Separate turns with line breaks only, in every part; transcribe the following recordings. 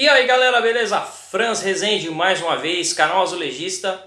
E aí galera, beleza? Franz Rezende mais uma vez, canal Azulejista.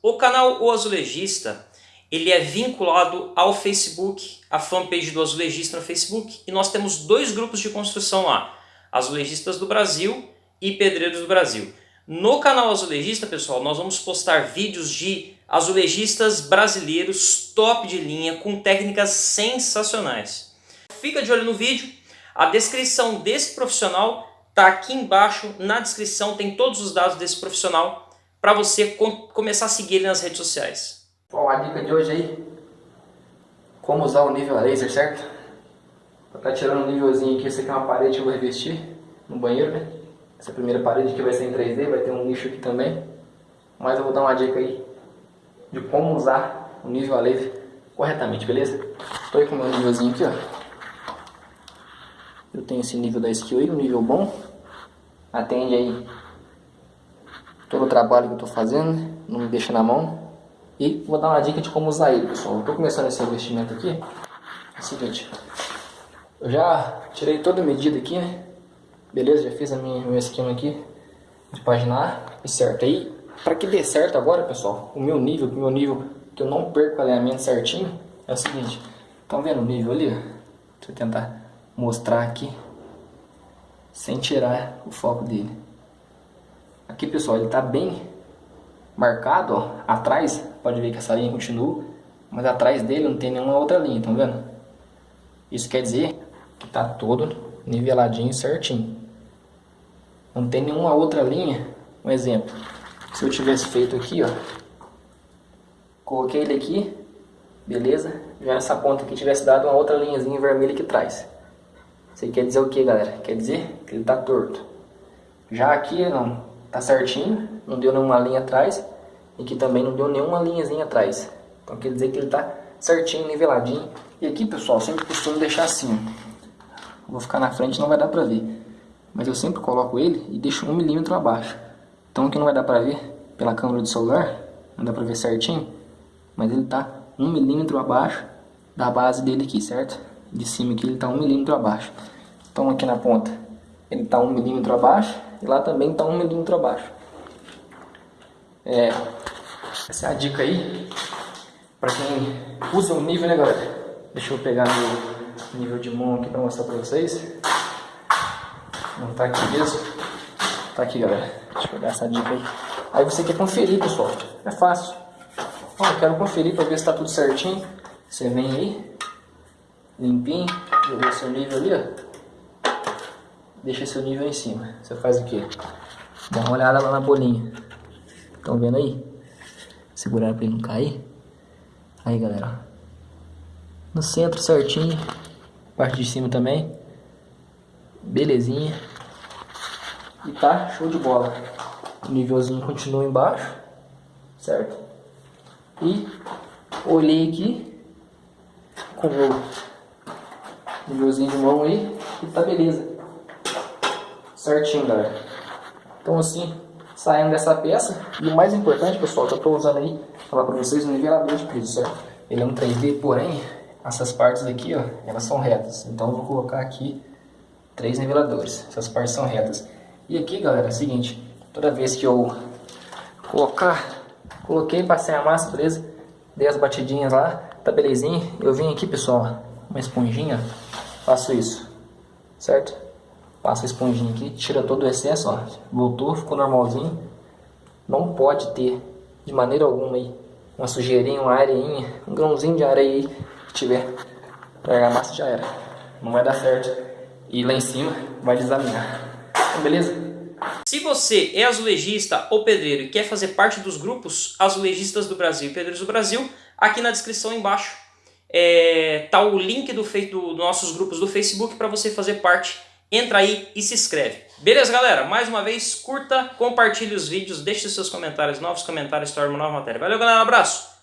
O canal O Azulejista, ele é vinculado ao Facebook, a fanpage do Azulejista no Facebook. E nós temos dois grupos de construção lá, Azulejistas do Brasil e Pedreiros do Brasil. No canal Azulejista, pessoal, nós vamos postar vídeos de azulejistas brasileiros top de linha, com técnicas sensacionais. Fica de olho no vídeo, a descrição desse profissional Tá aqui embaixo na descrição, tem todos os dados desse profissional para você com, começar a seguir ele nas redes sociais.
Bom, a dica de hoje aí, como usar o nível laser, certo? Pra tá tirando um nívelzinho aqui, essa aqui é uma parede que eu vou revestir no banheiro, né? Essa primeira parede aqui vai ser em 3D, vai ter um nicho aqui também. Mas eu vou dar uma dica aí de como usar o nível a laser corretamente, beleza? Estou aí com o meu nívelzinho aqui, ó. Eu tenho esse nível da skill aí, um nível bom. Atende aí todo o trabalho que eu estou fazendo, não me deixa na mão. E vou dar uma dica de como usar ele, pessoal. Estou começando esse investimento aqui. É o seguinte, eu já tirei toda a medida aqui, né? Beleza, já fiz a minha, meu esquema aqui de paginar. E certo aí, para que dê certo agora, pessoal, o meu nível, o meu nível que eu não perco o alinhamento certinho, é o seguinte. Estão vendo o nível ali? Deixa eu tentar mostrar aqui sem tirar o foco dele. Aqui pessoal, ele está bem marcado, ó, atrás, pode ver que essa linha continua, mas atrás dele não tem nenhuma outra linha, estão vendo? Isso quer dizer que está todo niveladinho certinho. Não tem nenhuma outra linha, um exemplo, se eu tivesse feito aqui, ó, coloquei ele aqui, beleza? Já nessa ponta aqui tivesse dado uma outra linhazinha vermelha aqui atrás. Isso quer dizer o que, galera? Quer dizer que ele está torto. Já aqui não, tá certinho, não deu nenhuma linha atrás e aqui também não deu nenhuma linhazinha atrás. Então quer dizer que ele está certinho, niveladinho. E aqui, pessoal, sempre costumo deixar assim. Vou ficar na frente, não vai dar para ver. Mas eu sempre coloco ele e deixo um milímetro abaixo. Então aqui não vai dar para ver pela câmera do celular, não dá para ver certinho, mas ele está um milímetro abaixo da base dele aqui, certo? De cima aqui ele está um milímetro abaixo. Então aqui na ponta ele está um milímetro abaixo e lá também está um milímetro abaixo. É, essa é a dica aí para quem usa o nível, né galera? Deixa eu pegar meu nível de mão aqui para mostrar para vocês. Não está aqui mesmo. Tá aqui galera. Deixa eu pegar essa dica aí. Aí você quer conferir pessoal. É fácil. Ó, eu quero conferir para ver se está tudo certinho. Você vem aí, limpinho, joguei seu nível ali, ó. Deixa seu nível em cima. Você faz o quê? Dá uma olhada lá na bolinha. Estão vendo aí? Segurar para ele não cair. Aí, galera. No centro certinho. Parte de cima também. Belezinha. E tá show de bola. O nívelzinho continua embaixo. Certo? E olhei aqui com o nívelzinho de mão aí e tá beleza. Certinho, galera. Então assim, saindo dessa peça, e o mais importante, pessoal, que eu tô usando aí, falar pra vocês, o nivelador de piso, certo? Ele é um 3D, porém, essas partes aqui, ó, elas são retas. Então eu vou colocar aqui três niveladores, essas partes são retas. E aqui, galera, é o seguinte, toda vez que eu colocar, coloquei, passei a massa, beleza? Dei as batidinhas lá, tá belezinha. Eu vim aqui, pessoal, uma esponjinha, faço isso, certo? Passa a esponjinha aqui, tira todo o excesso, ó, voltou, ficou normalzinho. Não pode ter, de maneira alguma aí, uma sujeirinha, uma areinha, um grãozinho de areia aí que tiver. Pegar a massa já era, não vai dar certo. E lá em cima vai desalinhar, então, beleza?
Se você é azulejista ou pedreiro e quer fazer parte dos grupos Azulejistas do Brasil e Pedreiros do Brasil, aqui na descrição embaixo é, tá o link do, do, nossos grupos do Facebook para você fazer parte. Entra aí e se inscreve. Beleza, galera? Mais uma vez, curta, compartilhe os vídeos, deixe seus comentários, novos comentários, torne uma nova matéria. Valeu, galera, um abraço!